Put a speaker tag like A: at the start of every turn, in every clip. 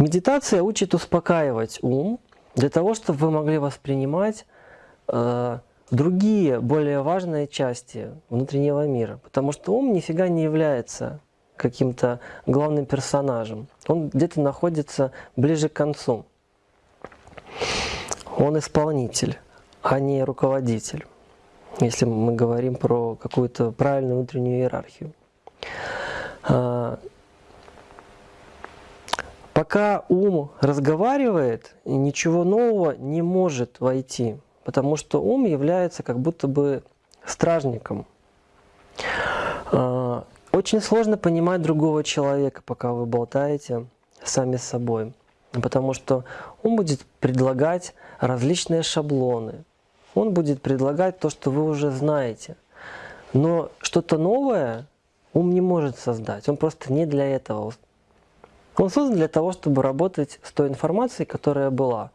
A: Медитация учит успокаивать ум для того, чтобы вы могли воспринимать э, другие, более важные части внутреннего мира. Потому что ум нифига не является каким-то главным персонажем. Он где-то находится ближе к концу. Он исполнитель, а не руководитель, если мы говорим про какую-то правильную внутреннюю иерархию. Пока ум разговаривает, ничего нового не может войти, потому что ум является как будто бы стражником. А, очень сложно понимать другого человека, пока вы болтаете сами с собой, потому что он будет предлагать различные шаблоны, он будет предлагать то, что вы уже знаете. Но что-то новое ум не может создать, он просто не для этого. Он создан для того, чтобы работать с той информацией, которая была.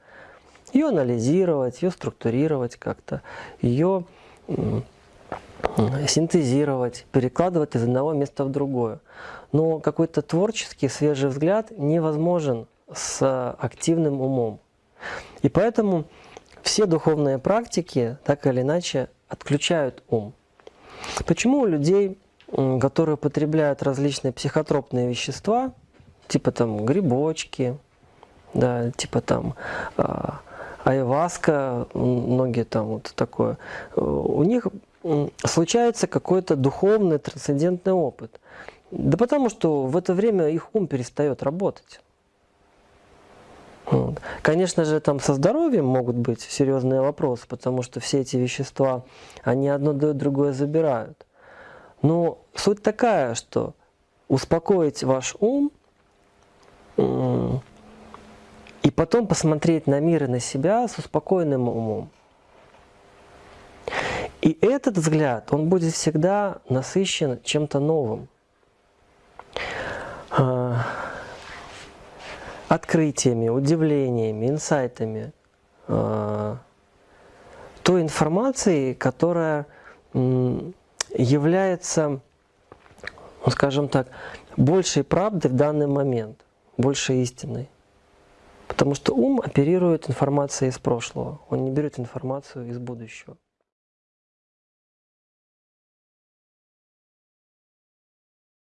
A: Ее анализировать, ее структурировать как-то, ее синтезировать, перекладывать из одного места в другое. Но какой-то творческий, свежий взгляд невозможен с активным умом. И поэтому все духовные практики так или иначе отключают ум. Почему у людей, которые потребляют различные психотропные вещества, типа там грибочки, да, типа там а, айваска, многие там вот такое, у них случается какой-то духовный, трансцендентный опыт. Да потому что в это время их ум перестает работать. Вот. Конечно же, там со здоровьем могут быть серьезные вопросы, потому что все эти вещества, они одно дают, другое забирают. Но суть такая, что успокоить ваш ум и потом посмотреть на мир и на себя с успокоенным умом. И этот взгляд, он будет всегда насыщен чем-то новым. А, открытиями, удивлениями, инсайтами. А, той информацией, которая является, ну, скажем так, большей правдой в данный момент, больше истиной. Потому что ум оперирует информацией из прошлого, он не берет информацию из будущего.